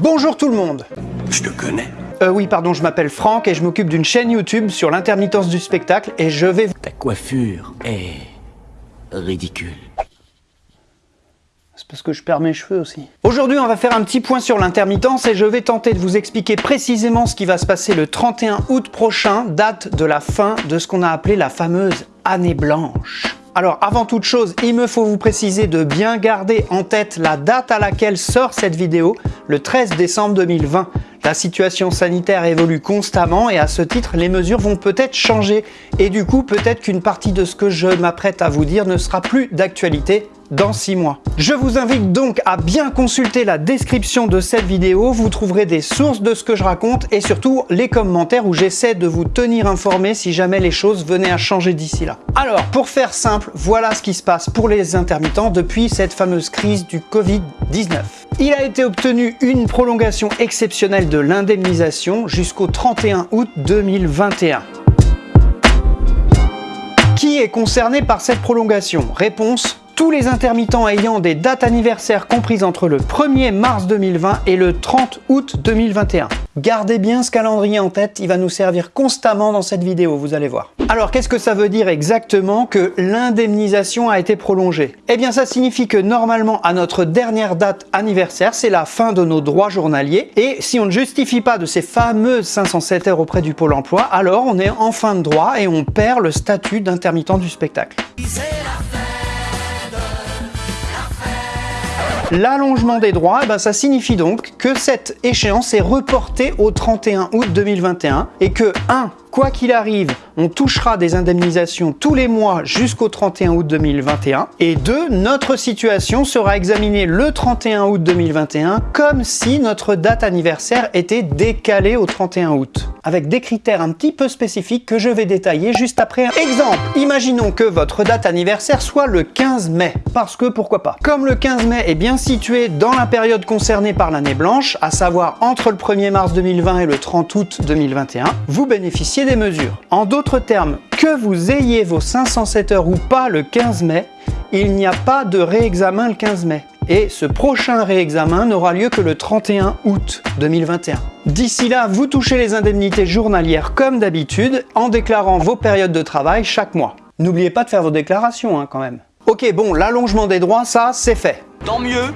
Bonjour tout le monde Je te connais. Euh oui, pardon, je m'appelle Franck et je m'occupe d'une chaîne YouTube sur l'intermittence du spectacle et je vais... Ta coiffure est... ridicule. C'est parce que je perds mes cheveux aussi. Aujourd'hui, on va faire un petit point sur l'intermittence et je vais tenter de vous expliquer précisément ce qui va se passer le 31 août prochain, date de la fin de ce qu'on a appelé la fameuse année blanche. Alors avant toute chose, il me faut vous préciser de bien garder en tête la date à laquelle sort cette vidéo, le 13 décembre 2020. La situation sanitaire évolue constamment et à ce titre, les mesures vont peut-être changer. Et du coup, peut-être qu'une partie de ce que je m'apprête à vous dire ne sera plus d'actualité dans 6 mois. Je vous invite donc à bien consulter la description de cette vidéo, vous trouverez des sources de ce que je raconte et surtout les commentaires où j'essaie de vous tenir informé si jamais les choses venaient à changer d'ici là. Alors, pour faire simple, voilà ce qui se passe pour les intermittents depuis cette fameuse crise du Covid-19. Il a été obtenu une prolongation exceptionnelle de l'indemnisation jusqu'au 31 août 2021. Qui est concerné par cette prolongation? Réponse tous les intermittents ayant des dates anniversaires comprises entre le 1er mars 2020 et le 30 août 2021. Gardez bien ce calendrier en tête, il va nous servir constamment dans cette vidéo, vous allez voir. Alors qu'est-ce que ça veut dire exactement que l'indemnisation a été prolongée? Eh bien ça signifie que normalement à notre dernière date anniversaire, c'est la fin de nos droits journaliers et si on ne justifie pas de ces fameuses 507 heures auprès du Pôle emploi, alors on est en fin de droit et on perd le statut d'intermittent du spectacle. L'allongement des droits, eh ben, ça signifie donc que cette échéance est reportée au 31 août 2021 et que 1. Quoi qu'il arrive, on touchera des indemnisations tous les mois jusqu'au 31 août 2021. Et deux, notre situation sera examinée le 31 août 2021 comme si notre date anniversaire était décalée au 31 août. Avec des critères un petit peu spécifiques que je vais détailler juste après. Exemple, imaginons que votre date anniversaire soit le 15 mai. Parce que pourquoi pas? Comme le 15 mai est bien situé dans la période concernée par l'année blanche, à savoir entre le 1er mars 2020 et le 30 août 2021, vous bénéficiez des mesures. En d'autres termes, que vous ayez vos 507 heures ou pas le 15 mai, il n'y a pas de réexamen le 15 mai. Et ce prochain réexamen n'aura lieu que le 31 août 2021. D'ici là, vous touchez les indemnités journalières comme d'habitude en déclarant vos périodes de travail chaque mois. N'oubliez pas de faire vos déclarations hein, quand même. Ok, bon, l'allongement des droits, ça, c'est fait. Tant mieux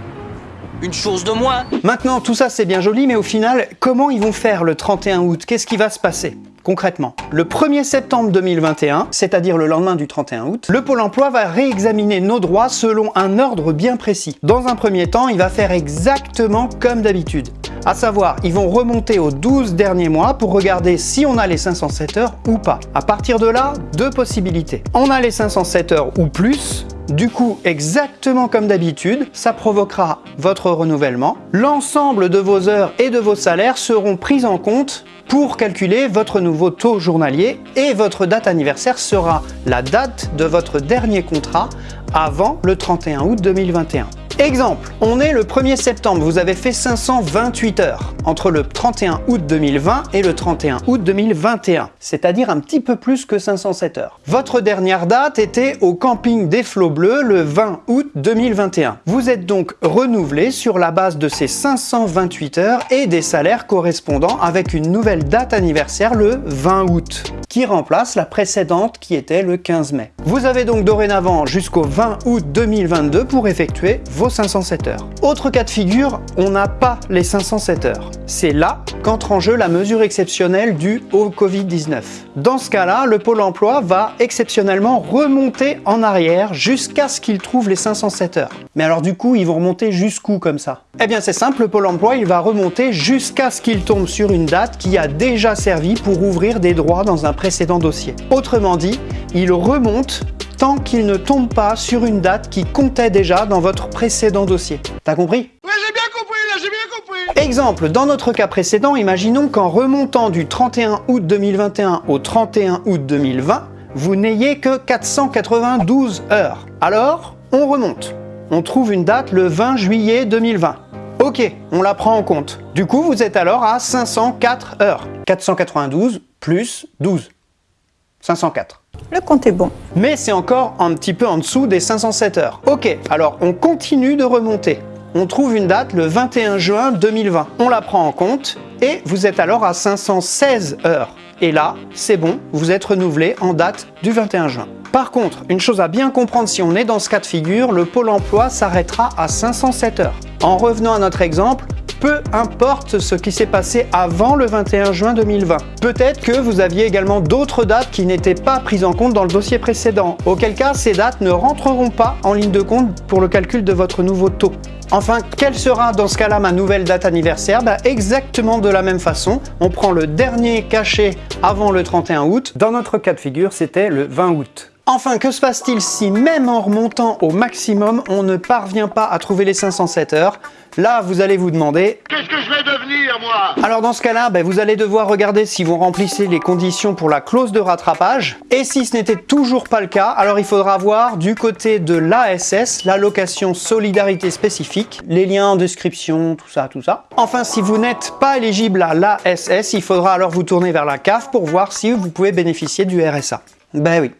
une chose de moins. Maintenant, tout ça c'est bien joli, mais au final, comment ils vont faire le 31 août? Qu'est-ce qui va se passer? Concrètement, le 1er septembre 2021, c'est-à-dire le lendemain du 31 août, le Pôle emploi va réexaminer nos droits selon un ordre bien précis. Dans un premier temps, il va faire exactement comme d'habitude. À savoir, ils vont remonter aux 12 derniers mois pour regarder si on a les 507 heures ou pas. À partir de là, deux possibilités. On a les 507 heures ou plus, du coup, exactement comme d'habitude, ça provoquera votre renouvellement. L'ensemble de vos heures et de vos salaires seront pris en compte pour calculer votre nouveau taux journalier et votre date anniversaire sera la date de votre dernier contrat avant le 31 août 2021. Exemple, on est le 1er septembre, vous avez fait 528 heures entre le 31 août 2020 et le 31 août 2021, c'est-à-dire un petit peu plus que 507 heures. Votre dernière date était au camping des Flots Bleus le 20 août 2021. Vous êtes donc renouvelé sur la base de ces 528 heures et des salaires correspondants avec une nouvelle date anniversaire le 20 août, qui remplace la précédente qui était le 15 mai. Vous avez donc dorénavant jusqu'au 20 août 2022 pour effectuer vos 507 heures. Autre cas de figure, on n'a pas les 507 heures. C'est là qu'entre en jeu la mesure exceptionnelle due au Covid-19. Dans ce cas-là, le Pôle emploi va exceptionnellement remonter en arrière jusqu'à ce qu'il trouve les 507 heures. Mais alors du coup, ils vont remonter jusqu'où comme ça? Eh bien c'est simple, le Pôle emploi il va remonter jusqu'à ce qu'il tombe sur une date qui a déjà servi pour ouvrir des droits dans un précédent dossier. Autrement dit, il remonte tant qu'il ne tombe pas sur une date qui comptait déjà dans votre précédent dossier. T'as compris? Ouais, j'ai bien compris, là, j'ai bien compris Exemple, dans notre cas précédent, imaginons qu'en remontant du 31 août 2021 au 31 août 2020, vous n'ayez que 492 heures. Alors, on remonte. On trouve une date le 20 juillet 2020. Ok, on la prend en compte. Du coup, vous êtes alors à 504 heures. 492 plus 12. 504. Le compte est bon. Mais c'est encore un petit peu en dessous des 507 heures. Ok, alors on continue de remonter. on trouve une date le 21 juin 2020. On la prend en compte et vous êtes alors à 516 heures. Et là, c'est bon, vous êtes renouvelé en date du 21 juin. Par contre, une chose à bien comprendre si on est dans ce cas de figure, le pôle emploi s'arrêtera à 507 heures. En revenant à notre exemple, peu importe ce qui s'est passé avant le 21 juin 2020. Peut-être que vous aviez également d'autres dates qui n'étaient pas prises en compte dans le dossier précédent, auquel cas ces dates ne rentreront pas en ligne de compte pour le calcul de votre nouveau taux. Enfin, quelle sera dans ce cas-là ma nouvelle date anniversaire? Bah, Exactement de la même façon, on prend le dernier cachet avant le 31 août. Dans notre cas de figure, c'était le 20 août. Enfin, que se passe-t-il si même en remontant au maximum, on ne parvient pas à trouver les 507 heures? Là, vous allez vous demander... Qu'est-ce que je vais devenir, moi? Alors dans ce cas-là, ben, vous allez devoir regarder si vous remplissez les conditions pour la clause de rattrapage. Et si ce n'était toujours pas le cas, alors il faudra voir du côté de l'ASS, l'allocation solidarité spécifique, les liens en description, tout ça, tout ça. Enfin, si vous n'êtes pas éligible à l'ASS, il faudra alors vous tourner vers la CAF pour voir si vous pouvez bénéficier du RSA. Ben oui,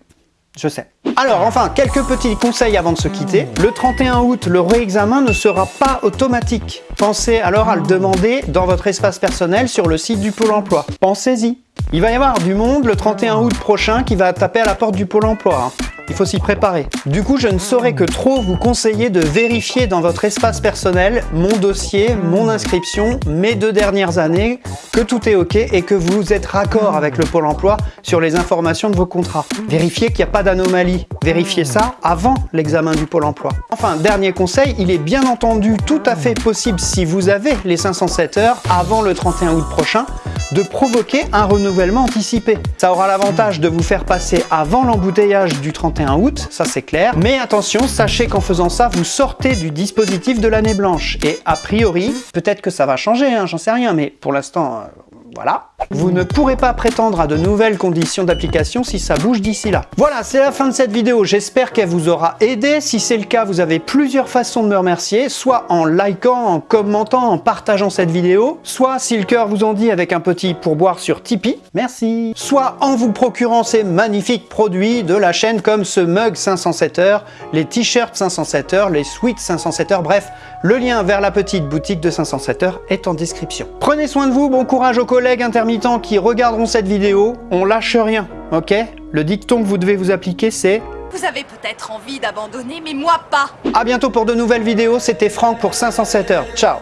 je sais. Alors enfin, quelques petits conseils avant de se quitter. Le 31 août, le réexamen ne sera pas automatique. Pensez alors à le demander dans votre espace personnel sur le site du Pôle emploi. Pensez-y. Il va y avoir du monde le 31 août prochain qui va taper à la porte du Pôle emploi. Hein. Il faut s'y préparer. Du coup, je ne saurais que trop vous conseiller de vérifier dans votre espace personnel mon dossier, mon inscription, mes deux dernières années, que tout est OK et que vous êtes raccord avec le Pôle emploi sur les informations de vos contrats. Vérifiez qu'il n'y a pas d'anomalie. Vérifiez ça avant l'examen du Pôle emploi. Enfin, dernier conseil, il est bien entendu tout à fait possible si vous avez les 507 heures avant le 31 août prochain de provoquer un renouvellement anticipé. Ça aura l'avantage de vous faire passer avant l'embouteillage du 31 août, ça c'est clair. Mais attention, sachez qu'en faisant ça, vous sortez du dispositif de l'année blanche. Et a priori, peut-être que ça va changer, hein, j'en sais rien, mais pour l'instant, euh, voilà. Vous ne pourrez pas prétendre à de nouvelles conditions d'application si ça bouge d'ici là. Voilà, c'est la fin de cette vidéo. J'espère qu'elle vous aura aidé. Si c'est le cas, vous avez plusieurs façons de me remercier, soit en likant, en commentant, en partageant cette vidéo, soit si le cœur vous en dit avec un petit pourboire sur Tipeee, merci, soit en vous procurant ces magnifiques produits de la chaîne comme ce mug 507 heures, les t-shirts 507 heures, les sweats 507 heures, bref, le lien vers la petite boutique de 507 heures est en description. Prenez soin de vous, bon courage aux collègues intermittents qui regarderont cette vidéo, on lâche rien, ok? Le dicton que vous devez vous appliquer c'est... Vous avez peut-être envie d'abandonner, mais moi pas. A bientôt pour de nouvelles vidéos, c'était Franck pour 507 heures. Ciao